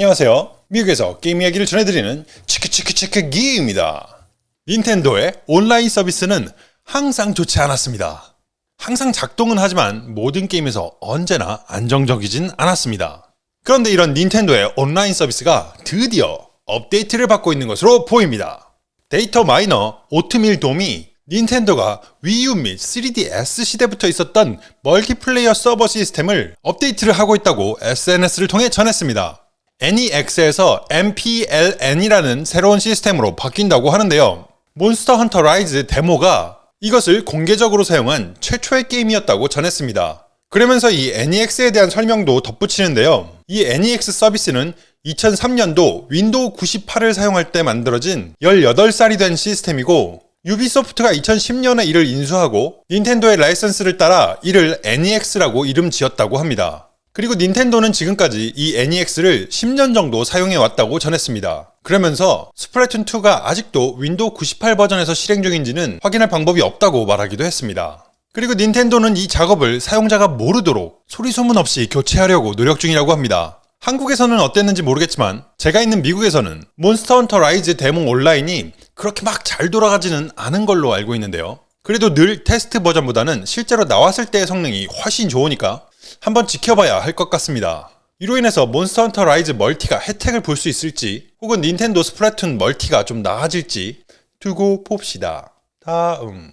안녕하세요. 미국에서 게임 이야기를 전해드리는 치크치크치크 기입니다. 닌텐도의 온라인 서비스는 항상 좋지 않았습니다. 항상 작동은 하지만 모든 게임에서 언제나 안정적이진 않았습니다. 그런데 이런 닌텐도의 온라인 서비스가 드디어 업데이트를 받고 있는 것으로 보입니다. data miner OatmealDome이 닌텐도가 위유 및 3DS 시대부터 있었던 멀티플레이어 서버 시스템을 업데이트를 하고 있다고 SNS를 통해 전했습니다. NEX에서 NPLN이라는 새로운 시스템으로 바뀐다고 하는데요. 몬스터 헌터 라이즈 데모가 이것을 공개적으로 사용한 최초의 게임이었다고 전했습니다. 그러면서 이 NEX에 대한 설명도 덧붙이는데요. 이 NEX 서비스는 2003년도 윈도우 98을 사용할 때 만들어진 18살이 된 시스템이고 유비소프트가 2010년에 이를 인수하고 닌텐도의 라이선스를 따라 이를 NEX라고 이름 지었다고 합니다. 그리고 닌텐도는 지금까지 이 NEX를 10년 정도 사용해 왔다고 전했습니다. 그러면서 스플래툰2가 아직도 윈도우 98 버전에서 실행 중인지는 확인할 방법이 없다고 말하기도 했습니다. 그리고 닌텐도는 이 작업을 사용자가 모르도록 소리 소문 없이 교체하려고 노력 중이라고 합니다. 한국에서는 어땠는지 모르겠지만 제가 있는 미국에서는 몬스터 헌터 라이즈 데모 온라인이 그렇게 막 잘 돌아가지는 않은 걸로 알고 있는데요. 그래도 늘 테스트 버전보다는 실제로 나왔을 때의 성능이 훨씬 좋으니까 한번 지켜봐야 할 것 같습니다. 이로 인해서 몬스터 헌터 라이즈 멀티가 혜택을 볼 수 있을지 혹은 닌텐도 스플래툰 멀티가 좀 나아질지 두고 봅시다. 다음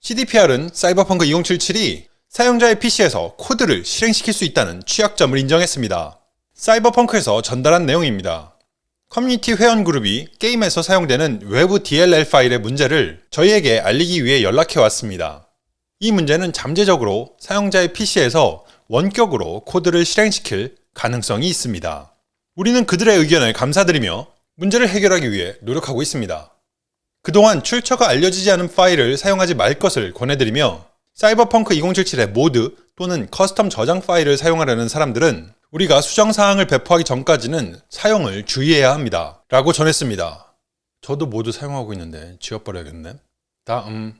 CDPR은 사이버펑크 2077이 사용자의 PC에서 코드를 실행시킬 수 있다는 취약점을 인정했습니다. 사이버펑크에서 전달한 내용입니다. 커뮤니티 회원 그룹이 게임에서 사용되는 외부 DLL 파일의 문제를 저희에게 알리기 위해 연락해 왔습니다. 이 문제는 잠재적으로 사용자의 PC에서 원격으로 코드를 실행시킬 가능성이 있습니다. 우리는 그들의 의견을 감사드리며 문제를 해결하기 위해 노력하고 있습니다. 그동안 출처가 알려지지 않은 파일을 사용하지 말 것을 권해드리며 사이버펑크 2077의 모드 또는 custom 저장 파일을 사용하려는 사람들은 우리가 수정사항을 배포하기 전까지는 사용을 주의해야 합니다. 라고 전했습니다. 저도 모드 사용하고 있는데 지워버려야겠네. 다음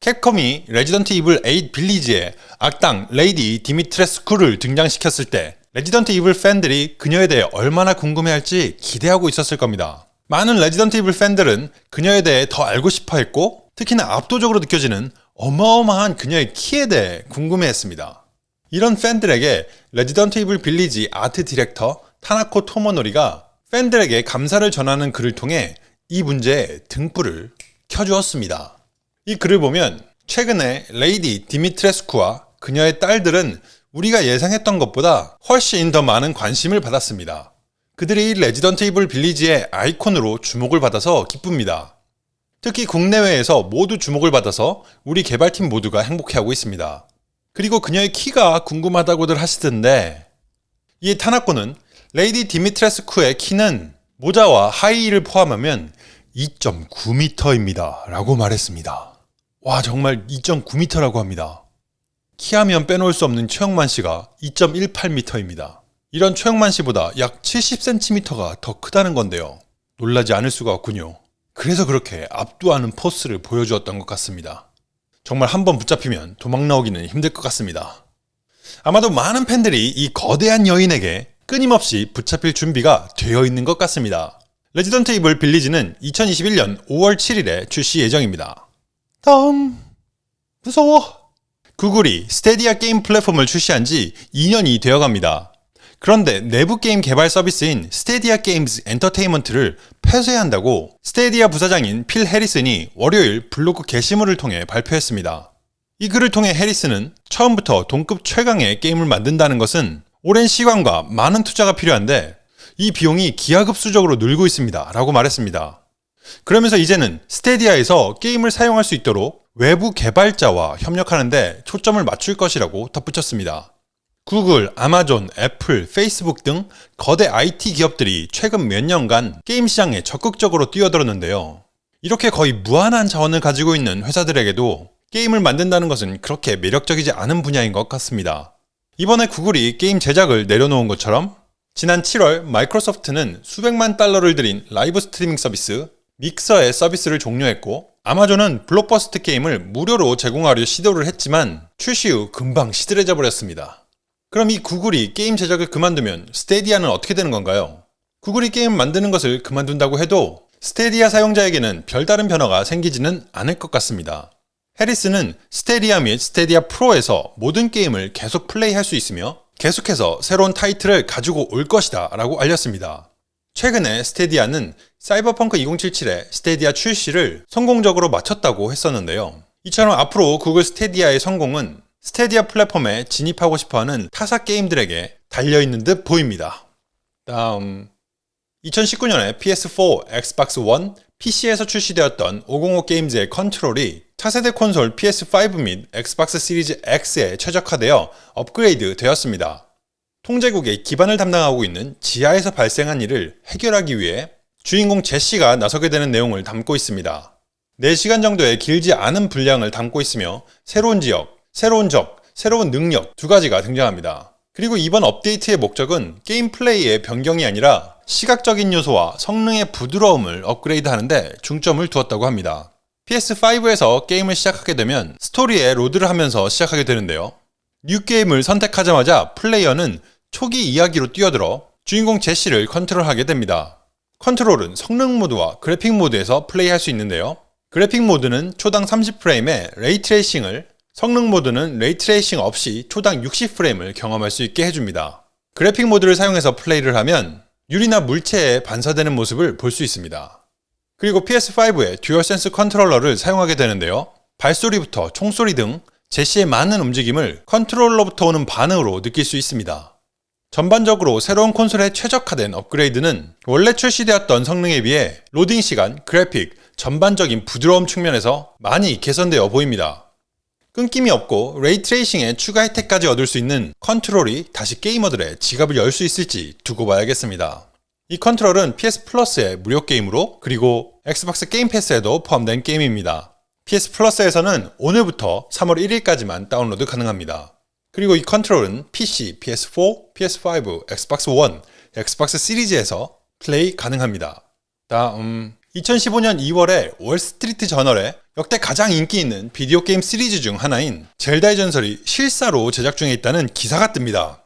캡콤이 레지던트 이블 8 빌리지에 악당 레이디 디미트레스쿠를 등장시켰을 때 레지던트 이블 팬들이 그녀에 대해 얼마나 궁금해할지 기대하고 있었을 겁니다. 많은 레지던트 이블 팬들은 그녀에 대해 더 알고 싶어 했고 특히나 압도적으로 느껴지는 어마어마한 그녀의 키에 대해 궁금해했습니다. 이런 팬들에게 레지던트 이블 빌리지 아트 디렉터 타카노 토모노리가 팬들에게 감사를 전하는 글을 통해 이 문제에 등불을 켜주었습니다. 이 글을 보면 최근에 레이디 디미트레스쿠와 그녀의 딸들은 우리가 예상했던 것보다 훨씬 더 많은 관심을 받았습니다. 그들이 레지던트 이블 빌리지의 아이콘으로 주목을 받아서 기쁩니다. 특히 국내외에서 모두 주목을 받아서 우리 개발팀 모두가 행복해하고 있습니다. 그리고 그녀의 키가 궁금하다고들 하시던데 이 타카노는 레이디 디미트레스쿠의 키는 모자와 하이힐을 포함하면 2.9m입니다 라고 말했습니다. 와 정말 2.9m라고 합니다. 키하면 빼놓을 수 없는 최홍만 씨가 2.18m입니다. 이런 최홍만 씨보다 약 70cm가 더 크다는 건데요. 놀라지 않을 수가 없군요. 그래서 그렇게 압도하는 포스를 보여주었던 것 같습니다. 정말 한번 붙잡히면 도망 나오기는 힘들 것 같습니다. 아마도 많은 팬들이 이 거대한 여인에게 끊임없이 붙잡힐 준비가 되어 있는 것 같습니다. 레지던트 이블 빌리지는 2021년 5월 7일에 출시 예정입니다. 다음 무서워 구글이 스타디아 게임 플랫폼을 출시한 지 2년이 되어갑니다. 그런데 내부 게임 개발 서비스인 스타디아 게임즈 엔터테인먼트를 폐쇄한다고 스타디아 부사장인 필 해리슨이 월요일 블로그 게시물을 통해 발표했습니다. 이 글을 통해 해리슨은 처음부터 동급 최강의 게임을 만든다는 것은 오랜 시간과 많은 투자가 필요한데 이 비용이 기하급수적으로 늘고 있습니다 라고 말했습니다. 그러면서 이제는 스타디아에서 게임을 사용할 수 있도록 외부 개발자와 협력하는데 초점을 맞출 것이라고 덧붙였습니다. 구글, 아마존, 애플, 페이스북 등 거대 IT 기업들이 최근 몇 년간 게임 시장에 적극적으로 뛰어들었는데요. 이렇게 거의 무한한 자원을 가지고 있는 회사들에게도 게임을 만든다는 것은 그렇게 매력적이지 않은 분야인 것 같습니다. 이번에 구글이 게임 제작을 내려놓은 것처럼 지난 7월 마이크로소프트는 수백만 달러를 들인 라이브 스트리밍 서비스 믹서의 서비스를 종료했고 아마존은 블록버스터 게임을 무료로 제공하려 시도를 했지만 출시 후 금방 시들해져 버렸습니다. 그럼 이 구글이 게임 제작을 그만두면 스타디아는 어떻게 되는 건가요? 구글이 게임 만드는 것을 그만둔다고 해도 스타디아 사용자에게는 별다른 변화가 생기지는 않을 것 같습니다. 해리슨은 스타디아 및 스타디아 프로에서 모든 게임을 계속 플레이할 수 있으며 계속해서 새로운 타이틀을 가지고 올 것이다 라고 알렸습니다. 최근에 스타디아는 사이버펑크 2077의 스타디아 출시를 성공적으로 마쳤다고 했었는데요. 이처럼 앞으로 구글 스타디아의 성공은 스타디아 플랫폼에 진입하고 싶어하는 타사 게임들에게 달려있는 듯 보입니다. 다음 2019년에 PS4, 엑스박스 1, PC에서 출시되었던 505 게임즈의 컨트롤이 차세대 콘솔 PS5 및 엑스박스 시리즈 X에 최적화되어 업그레이드 되었습니다. 통제국의 기반을 담당하고 있는 지하에서 발생한 일을 해결하기 위해 주인공 제시가 나서게 되는 내용을 담고 있습니다. 4시간 정도의 길지 않은 분량을 담고 있으며 새로운 지역, 새로운 적, 새로운 능력 두 가지가 등장합니다. 그리고 이번 업데이트의 목적은 게임 플레이의 변경이 아니라 시각적인 요소와 성능의 부드러움을 업그레이드 하는데 중점을 두었다고 합니다. PS5에서 게임을 시작하게 되면 스토리에 로드를 하면서 시작하게 되는데요. new game을 선택하자마자 플레이어는 초기 이야기로 뛰어들어 주인공 제시를 컨트롤하게 됩니다. 컨트롤은 성능 모드와 그래픽 모드에서 플레이할 수 있는데요. 그래픽 모드는 초당 30프레임의 ray tracing을 성능 모드는 ray tracing 없이 초당 60프레임을 경험할 수 있게 해줍니다. 그래픽 모드를 사용해서 플레이를 하면 유리나 물체에 반사되는 모습을 볼 수 있습니다. 그리고 PS5의 DualSense 컨트롤러를 사용하게 되는데요. 발소리부터 총소리 등 제시의 많은 움직임을 컨트롤러부터 오는 반응으로 느낄 수 있습니다. 전반적으로 새로운 콘솔에 최적화된 업그레이드는 원래 출시되었던 성능에 비해 로딩 시간, 그래픽, 전반적인 부드러움 측면에서 많이 개선되어 보입니다. 끊김이 없고 ray tracing에 추가 혜택까지 얻을 수 있는 Control이 다시 게이머들의 지갑을 열 수 있을지 두고 봐야겠습니다. 이 컨트롤은 PS 플러스의 무료 게임으로 그리고 Xbox Game Pass에도 포함된 게임입니다. PS Plus에서는 오늘부터 3월 1일까지만 다운로드 가능합니다. 그리고 이 컨트롤은 PC, PS4, PS5, Xbox One, Xbox Series에서 플레이 가능합니다. 다음 2015년 2월에 월스트리트 저널에 역대 가장 인기 있는 비디오 게임 시리즈 중 하나인 젤다의 전설이 실사로 제작 중에 있다는 기사가 뜹니다.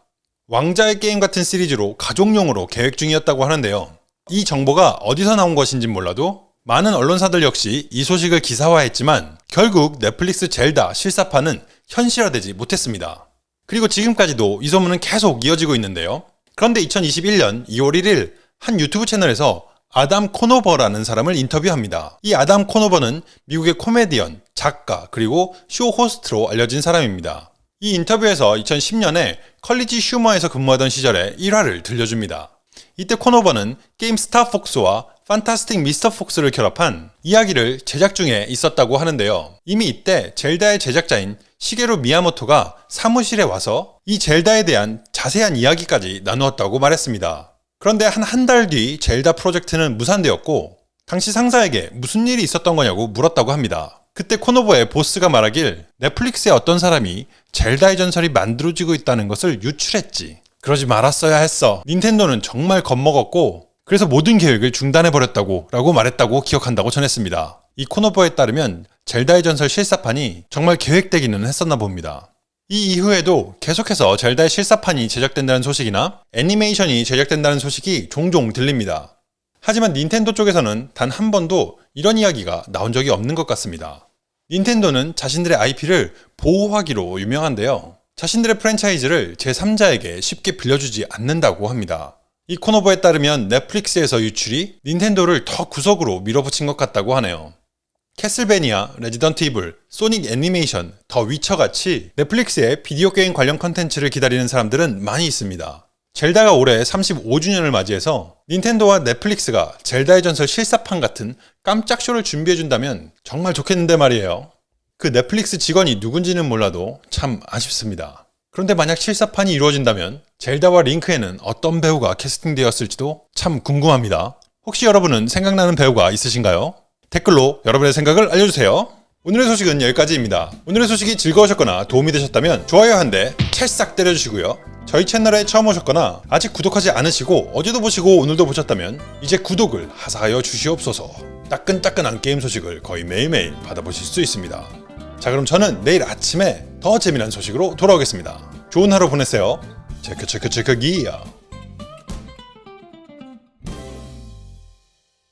왕좌의 게임 같은 시리즈로 가족용으로 계획 중이었다고 하는데요. 이 정보가 어디서 나온 것인진 몰라도 많은 언론사들 역시 이 소식을 기사화했지만 결국 넷플릭스 젤다 실사판은 현실화되지 못했습니다. 그리고 지금까지도 이 소문은 계속 이어지고 있는데요. 그런데 2021년 2월 1일 한 유튜브 채널에서 아담 코노버라는 사람을 인터뷰합니다. 이 아담 코노버는 미국의 코미디언, 작가, 그리고 쇼 호스트로 알려진 사람입니다. 이 인터뷰에서 2010년에 CollegeHumor에서 근무하던 시절의 일화를 들려줍니다. 이때 코노버는 게임 Star Fox와 Fantastic Mr. Fox를 결합한 이야기를 제작 중에 있었다고 하는데요. 이미 이때 젤다의 제작자인 시게루 미야모토가 사무실에 와서 이 젤다에 대한 자세한 이야기까지 나누었다고 말했습니다. 그런데 한 한 달 뒤 젤다 프로젝트는 무산되었고 당시 상사에게 무슨 일이 있었던 거냐고 물었다고 합니다. 그때 코노버의 보스가 말하길 넷플릭스의 어떤 사람이 젤다의 전설이 만들어지고 있다는 것을 유출했지. 그러지 말았어야 했어. 닌텐도는 정말 겁먹었고 그래서 모든 계획을 중단해버렸다고 라고 말했다고 기억한다고 전했습니다. 이 코노버에 따르면 젤다의 전설 실사판이 정말 계획되기는 했었나 봅니다. 이 이후에도 계속해서 젤다의 실사판이 제작된다는 소식이나 애니메이션이 제작된다는 소식이 종종 들립니다. 하지만 닌텐도 쪽에서는 단 한 번도 이런 이야기가 나온 적이 없는 것 같습니다. 닌텐도는 자신들의 IP를 보호하기로 유명한데요. 자신들의 프랜차이즈를 제3자에게 쉽게 빌려주지 않는다고 합니다. 이 코노버에 따르면 넷플릭스에서 유출이 닌텐도를 더 구석으로 밀어붙인 것 같다고 하네요. Castlevania, Resident Evil, Sonic 애니메이션, The Witcher같이 넷플릭스의 비디오 게임 관련 컨텐츠를 기다리는 사람들은 많이 있습니다. 젤다가 올해 35주년을 맞이해서 닌텐도와 넷플릭스가 젤다의 전설 실사판 같은 깜짝 쇼를 준비해준다면 정말 좋겠는데 말이에요. 그 넷플릭스 직원이 누군지는 몰라도 참 아쉽습니다. 그런데 만약 실사판이 이루어진다면 젤다와 링크에는 어떤 배우가 캐스팅되었을지도 참 궁금합니다. 혹시 여러분은 생각나는 배우가 있으신가요? 댓글로 여러분의 생각을 알려주세요. 오늘의 소식은 여기까지입니다. 오늘의 소식이 즐거우셨거나 도움이 되셨다면 좋아요 한 대 찰싹 때려주시고요. 저희 채널에 처음 오셨거나 아직 구독하지 않으시고 어제도 보시고 오늘도 보셨다면 이제 구독을 하사하여 주시옵소서 따끈따끈한 게임 소식을 거의 매일매일 받아보실 수 있습니다 자 그럼 저는 내일 아침에 더 재미난 소식으로 돌아오겠습니다. 좋은 하루 보내세요. 체크 체크 체크 기야